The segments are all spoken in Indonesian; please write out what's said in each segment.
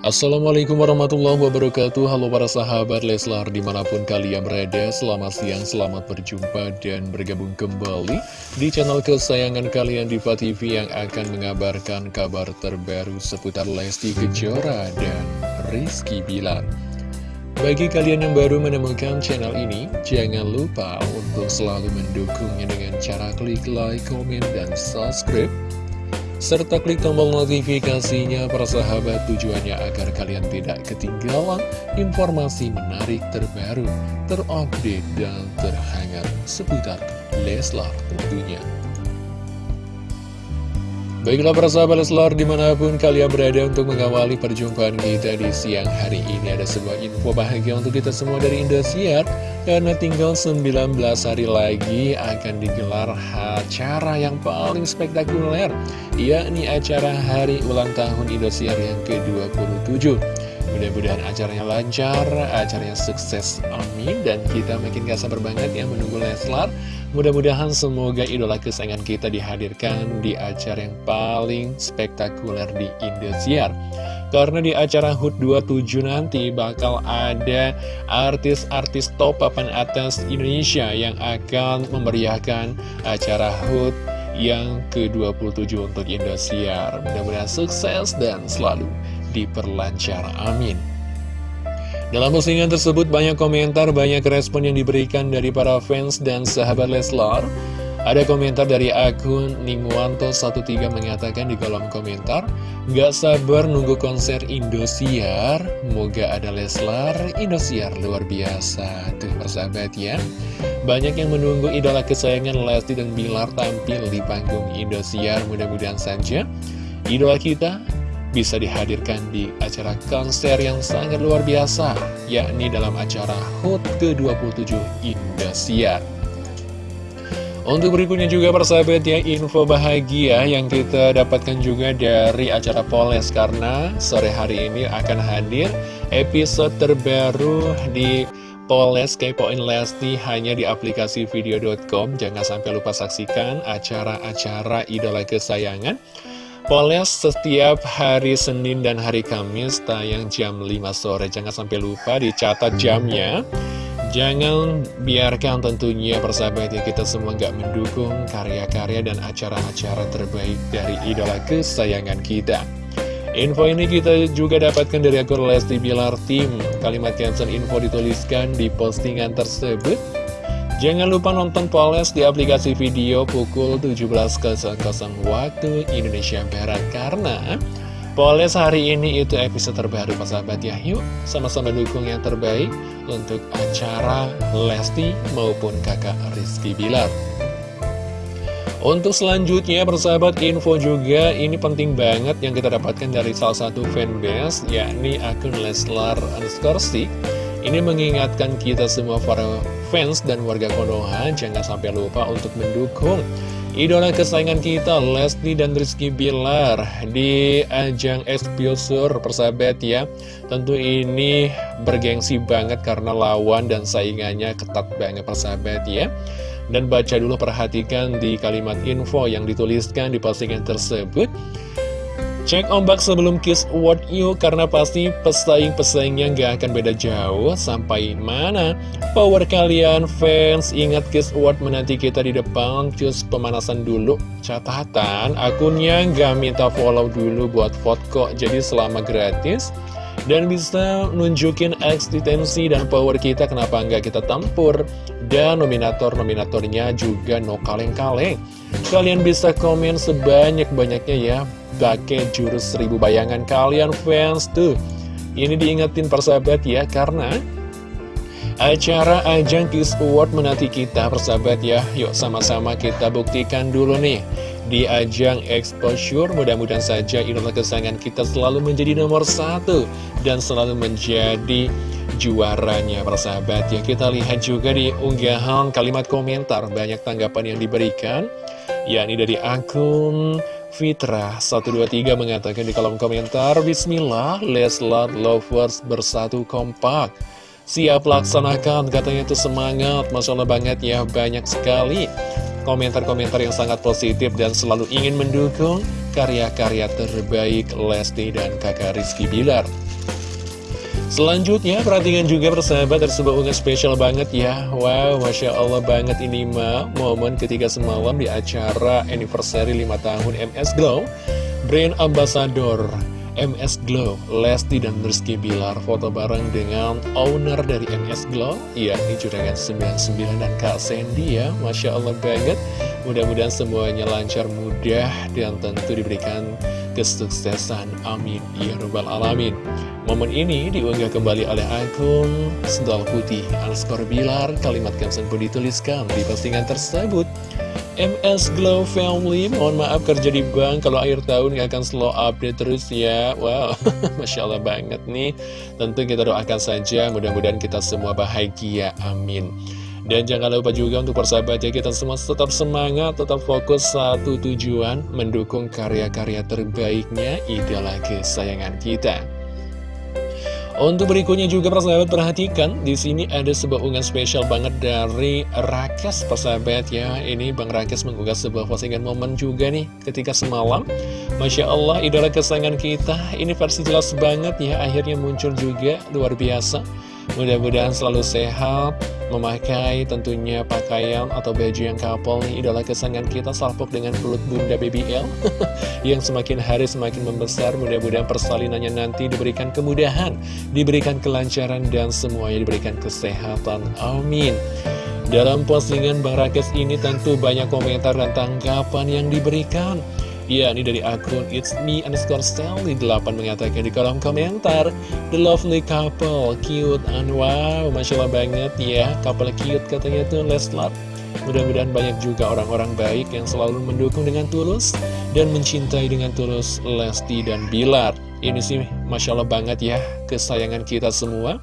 Assalamualaikum warahmatullahi wabarakatuh. Halo para sahabat Leslar di mana pun kalian berada Selamat siang, selamat berjumpa dan bergabung kembali Di channel kesayangan kalian Diva TV yang akan mengabarkan kabar terbaru seputar Lesti Kejora dan Rizky Bilar. Bagi kalian yang baru menemukan channel ini Jangan lupa untuk selalu mendukungnya dengan cara klik like, komen, dan subscribe serta klik tombol notifikasinya para sahabat tujuannya agar kalian tidak ketinggalan informasi menarik terbaru, terupdate, dan terhangat seputar Leslar tentunya. Baiklah para sahabat Leslar di mana pun kalian berada untuk mengawali perjumpaan kita di siang hari ini. Ada sebuah info bahagia untuk kita semua dari Indosiar. Karena tinggal 19 hari lagi akan digelar acara yang paling spektakuler Yakni acara hari ulang tahun Indosiar yang ke-27 Mudah-mudahan acaranya lancar, acaranya sukses, amin. Dan kita makin gak sabar banget ya menunggu Leslar. Mudah-mudahan semoga idola kesayangan kita dihadirkan di acara yang paling spektakuler di Indosiar. Karena di acara HUT 27 nanti bakal ada artis-artis top papan atas Indonesia yang akan memeriahkan acara HUT yang ke-27 untuk Indosiar. Mudah-mudahan sukses dan selalu diperlancar, amin dalam postingan tersebut banyak komentar, banyak respon yang diberikan dari para fans dan sahabat Leslar. Ada komentar dari akun Ningwanto13 mengatakan di kolom komentar, Gak sabar nunggu konser Indosiar, moga ada Leslar, Indosiar luar biasa. Tuh persahabat ya, banyak yang menunggu idola kesayangan Lesti dan Bilar tampil di panggung Indosiar, mudah-mudahan saja. Idola kita bisa dihadirkan di acara konser yang sangat luar biasa, yakni dalam acara HUT ke-27 Indosiar. Untuk berikutnya juga persahabat ya, info bahagia yang kita dapatkan juga dari acara Poles karena sore hari ini akan hadir episode terbaru di Poles Kepoin Lesti hanya di aplikasi video.com. Jangan sampai lupa saksikan acara-acara idola kesayangan. Poles setiap hari Senin dan hari Kamis tayang jam 5 sore. Jangan sampai lupa dicatat jamnya. Jangan biarkan tentunya persahabat ya kita semua nggak mendukung karya-karya dan acara-acara terbaik dari idola kesayangan kita. Info ini kita juga dapatkan dari akun Lesti Bilar Team. Kalimat cancel info dituliskan di postingan tersebut Jangan lupa nonton Poles di aplikasi video pukul 17.00 waktu Indonesia Barat Karena Poles hari ini itu episode terbaru sahabat ya. Yuk sama-sama dukung yang terbaik untuk acara Lesti maupun kakak Rizky Bilar. Untuk selanjutnya persahabat info juga ini penting banget yang kita dapatkan dari salah satu fanbase yakni akun Leslar underscore ini mengingatkan kita semua para fans dan warga Konoha jangan sampai lupa untuk mendukung idola kesayangan kita Lesti dan Rizky Bilar di ajang Exposure persahabat ya. Tentu ini bergengsi banget karena lawan dan saingannya ketat banget persahabat ya. Dan baca dulu perhatikan di kalimat info yang dituliskan di postingan tersebut Cek ombak sebelum Kiss Award yuk Karena pasti pesaing-pesaingnya gak akan beda jauh. Sampai mana? Power kalian fans Ingat Kiss Award menanti kita di depan. Cus pemanasan dulu. Catatan akunnya gak minta follow dulu buat vote kok. Jadi selama gratis dan bisa nunjukin eksistensi dan power kita kenapa nggak kita tempur dan nominator-nominatornya juga no kaleng-kaleng. Kalian bisa komen sebanyak-banyaknya ya. Pakai jurus seribu bayangan kalian fans tuh. Ini diingetin persahabat ya karena acara ajang Kiss Award menanti kita persahabat ya. Yuk sama-sama kita buktikan dulu nih di ajang exposure. Mudah-mudahan saja idola kesayangan kita selalu menjadi nomor satu dan selalu menjadi juaranya. Persahabat ya kita lihat juga di unggahan kalimat komentar. Banyak tanggapan yang diberikan yakni dari akun Fitra 123 mengatakan di kolom komentar Bismillah, Leslar Lovers bersatu kompak. Siap laksanakan, katanya itu semangat. Masya Allah banget ya, banyak sekali Komentar-komentar yang sangat positif dan selalu ingin mendukung Karya-karya terbaik Lesti dan kakak Rizky Bilar. Selanjutnya, perhatikan juga persahabat ada sebuah unggahan spesial banget ya. Wow, Masya Allah banget ini mah Momen ketika semalam di acara anniversary 5 tahun MS Glow Brand Ambassador MS Glow, Lesti dan Rizky Bilar foto bareng dengan owner dari MS Glow yakni Juragan 99 dan Kak Sandy ya. Masya Allah banget. Mudah-mudahan semuanya lancar mudah dan tentu diberikan kesuksesan. Amin. Ya robbal alamin. Momen ini diunggah kembali oleh akun sendal putih underscore bilar. Kalimat caption pun dituliskan di postingan tersebut MS Glow Family, mohon maaf kerja di bank kalau akhir tahun gak akan slow update terus ya. Wow, Masya Allah banget nih. Tentu kita doakan saja, mudah-mudahan kita semua bahagia, amin. Dan jangan lupa juga untuk persahabat ya kita semua tetap semangat, tetap fokus satu tujuan mendukung karya-karya terbaiknya idola kesayangan kita. Untuk berikutnya juga persahabat perhatikan di sini ada sebuah unggahan spesial banget dari Rakes persahabat ya. Ini Bang Rakes mengunggah sebuah postingan momen juga nih ketika semalam. Masya Allah idola kesayangan kita ini versi jelas banget ya akhirnya muncul juga luar biasa. Mudah-mudahan selalu sehat, memakai tentunya pakaian atau baju yang kapal nih. Idola kesayangan kita salpok dengan pelut bunda BBL yang semakin hari semakin membesar. Mudah-mudahan persalinannya nanti diberikan kemudahan diberikan kelancaran dan semuanya diberikan kesehatan. Amin. Dalam postingan Bang Rakes ini tentu banyak komentar dan tanggapan yang diberikan Ya, ini dari akun It's Me underscore Sally 8 mengatakan di kolom komentar The lovely couple, cute and wow Masya Allah banget ya, couple cute katanya tuh Leslar. Mudah-mudahan banyak juga orang-orang baik yang selalu mendukung dengan tulus Dan mencintai dengan tulus Lesti dan Bilar. Ini sih Masya Allah banget ya, kesayangan kita semua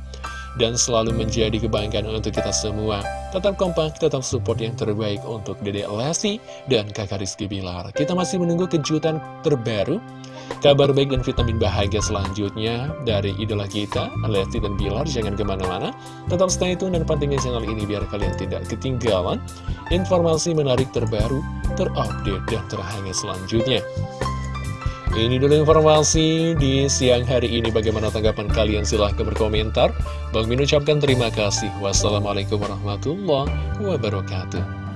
dan selalu menjadi kebanggaan untuk kita semua. Tetap kompak, tetap support yang terbaik untuk Dede Lesti dan kakak Rizky Bilar. Kita masih menunggu kejutan terbaru, kabar baik dan vitamin bahagia selanjutnya dari idola kita, Lesti dan Bilar. Jangan ke mana-mana, tetap stay tune dan pantengin channel ini biar kalian tidak ketinggalan informasi menarik terbaru, terupdate, dan terhangat selanjutnya. Ini dulu informasi di siang hari ini. Bagaimana tanggapan kalian? Silahkan berkomentar. Bang Min ucapkan terima kasih. Wassalamualaikum warahmatullahi wabarakatuh.